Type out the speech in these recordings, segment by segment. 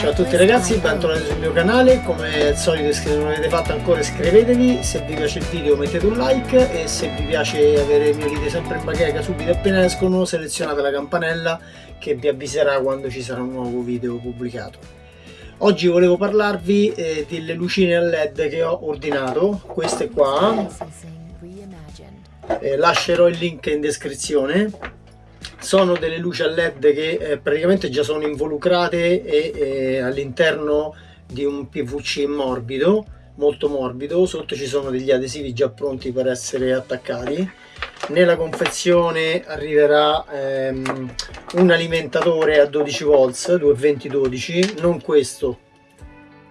Ciao a tutti ragazzi, bentornati sul mio canale, come al solito se non l'avete fatto ancora iscrivetevi, se vi piace il video mettete un like. E se vi piace avere i miei video sempre in bacheca subito appena escono selezionate la campanella che vi avviserà quando ci sarà un nuovo video pubblicato. Oggi volevo parlarvi eh, delle lucine a led che ho ordinato, queste qua, eh, lascerò il link in descrizione sono delle luci a led che eh, praticamente già sono involucrate e eh, all'interno di un PVC morbido molto morbido. Sotto ci sono degli adesivi già pronti per essere attaccati. Nella confezione arriverà ehm, un alimentatore a 12 volts 220 12 non questo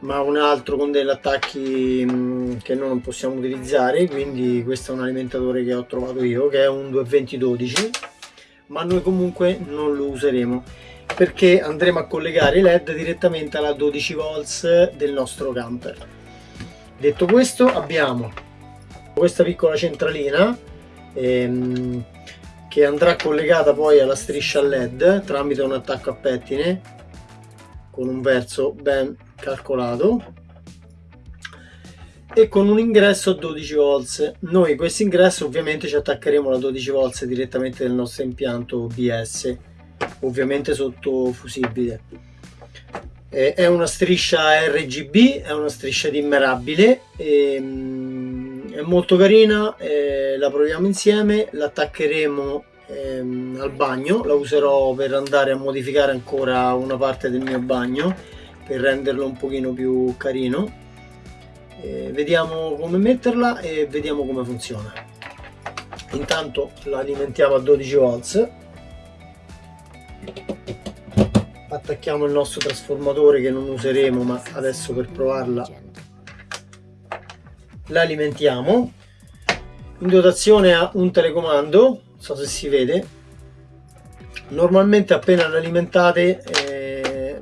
ma un altro con degli attacchi mh, che noi non possiamo utilizzare. Quindi questo è un alimentatore che ho trovato io che è un 220 12 ma noi comunque non lo useremo perché andremo a collegare i led direttamente alla 12 volts del nostro camper. Detto questo abbiamo questa piccola centralina ehm, che andrà collegata poi alla striscia led tramite un attacco a pettine con un verso ben calcolato e con un ingresso a 12 volts noi questo ingresso ovviamente ci attaccheremo alla 12 volts direttamente nel nostro impianto BS ovviamente sotto fusibile. È una striscia RGB è una striscia dimmerabile ehm, è molto carina la proviamo insieme l'attaccheremo ehm, al bagno. La userò per andare a modificare ancora una parte del mio bagno per renderlo un pochino più carino eh, vediamo come metterla e vediamo come funziona. Intanto la alimentiamo a 12 volts. Attacchiamo il nostro trasformatore che non useremo ma adesso per provarla la alimentiamo in dotazione ha un telecomando non so se si vede. Normalmente appena l'alimentate eh,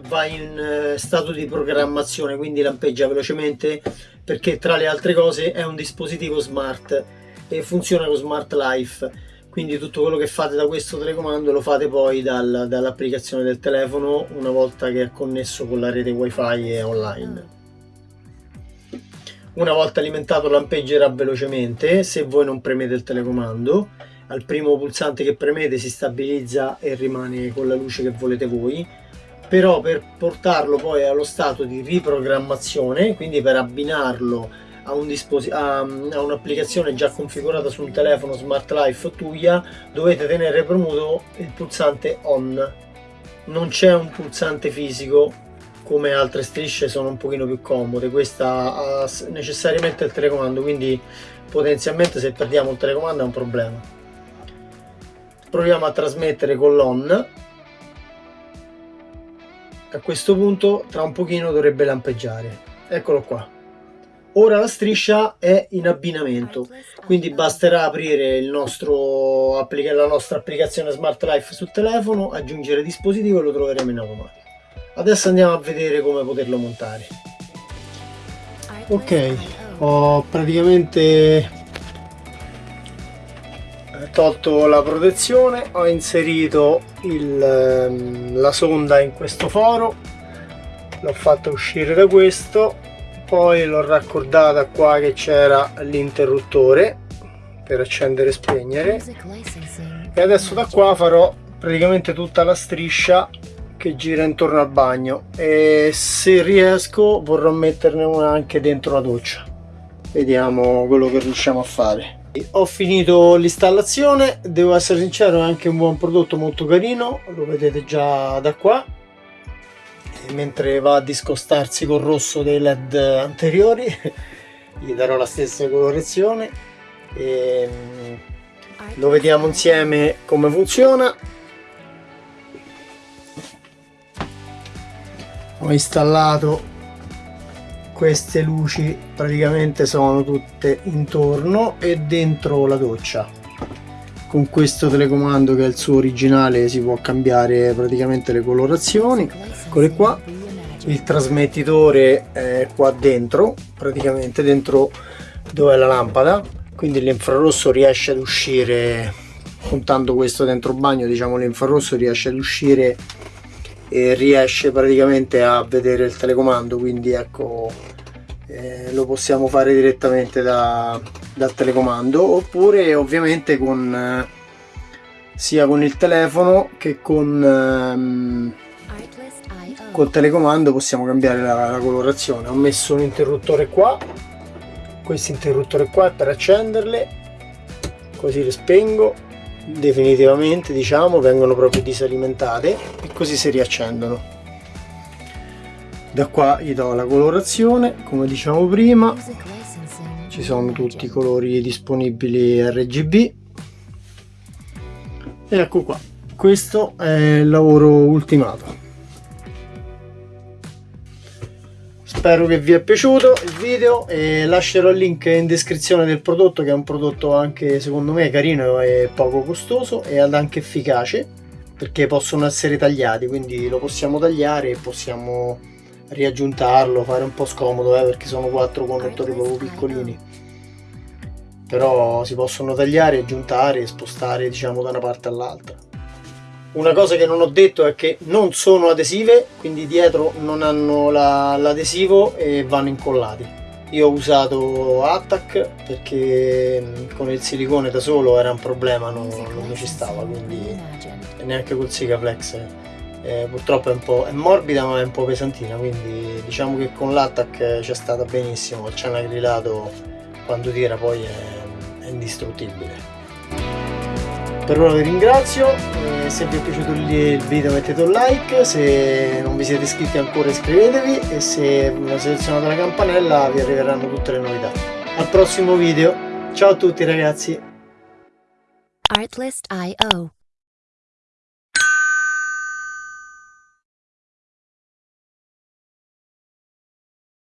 va in eh, stato di programmazione quindi lampeggia velocemente perché tra le altre cose è un dispositivo smart e funziona con Smart Life. Quindi tutto quello che fate da questo telecomando lo fate poi dal, dall'applicazione del telefono una volta che è connesso con la rete wifi e online. Una volta alimentato lampeggerà velocemente se voi non premete il telecomando. Al primo pulsante che premete si stabilizza e rimane con la luce che volete voi però per portarlo poi allo stato di riprogrammazione quindi per abbinarlo a, un a, a un'applicazione già configurata su un telefono Smart Life Tuya dovete tenere premuto il pulsante on. Non c'è un pulsante fisico come altre strisce sono un pochino più comode questa ha necessariamente il telecomando quindi potenzialmente se perdiamo il telecomando è un problema. Proviamo a trasmettere con l'on a questo punto tra un pochino dovrebbe lampeggiare. Eccolo qua. Ora la striscia è in abbinamento. Quindi basterà aprire nostro la nostra applicazione smart life sul telefono aggiungere dispositivo e lo troveremo in automatico. Adesso andiamo a vedere come poterlo montare. Ok ho praticamente tolto la protezione ho inserito il, ehm, la sonda in questo foro l'ho fatta uscire da questo poi l'ho raccordata qua che c'era l'interruttore per accendere e spegnere. E adesso da qua farò praticamente tutta la striscia che gira intorno al bagno. E se riesco vorrò metterne una anche dentro la doccia. Vediamo quello che riusciamo a fare ho finito l'installazione devo essere sincero è anche un buon prodotto molto carino lo vedete già da qua. E mentre va a discostarsi col rosso dei led anteriori gli darò la stessa colorazione. E lo vediamo insieme come funziona. Ho installato queste luci praticamente sono tutte intorno e dentro la doccia. Con questo telecomando che è il suo originale si può cambiare praticamente le colorazioni. Eccole qua. Il trasmettitore è qua dentro praticamente dentro dove è la lampada. Quindi l'infrarosso riesce ad uscire puntando questo dentro bagno diciamo l'infrarosso riesce ad uscire e riesce praticamente a vedere il telecomando quindi ecco eh, lo possiamo fare direttamente da, dal telecomando oppure ovviamente con eh, sia con il telefono che con ehm, col telecomando possiamo cambiare la, la colorazione. Ho messo un interruttore qua questo interruttore qua per accenderle così le spengo definitivamente diciamo vengono proprio disalimentate e così si riaccendono. Da qua gli do la colorazione come diciamo prima. Ci sono tutti i colori disponibili RGB e ecco qua. Questo è il lavoro ultimato spero che vi è piaciuto il video e lascerò il link in descrizione del prodotto che è un prodotto anche secondo me carino e poco costoso e anche efficace perché possono essere tagliati quindi lo possiamo tagliare e possiamo riaggiuntarlo fare un po' scomodo eh, perché sono quattro connettori proprio piccolini. Però si possono tagliare, aggiuntare e spostare diciamo da una parte all'altra una cosa che non ho detto è che non sono adesive quindi dietro non hanno l'adesivo la, e vanno incollati. Io ho usato Attack perché con il silicone da solo era un problema non, non mi ci stava quindi neanche col Sigaflex. Eh, purtroppo è un po' è morbida ma è un po' pesantina quindi diciamo che con l'Attack c'è stata benissimo. C'è un acrilato quando tira poi è, è indistruttibile per ora vi ringrazio eh, se vi è piaciuto il video mettete un like se non vi siete iscritti ancora iscrivetevi e se selezionate la campanella vi arriveranno tutte le novità. Al prossimo video. Ciao a tutti ragazzi. Artlist.io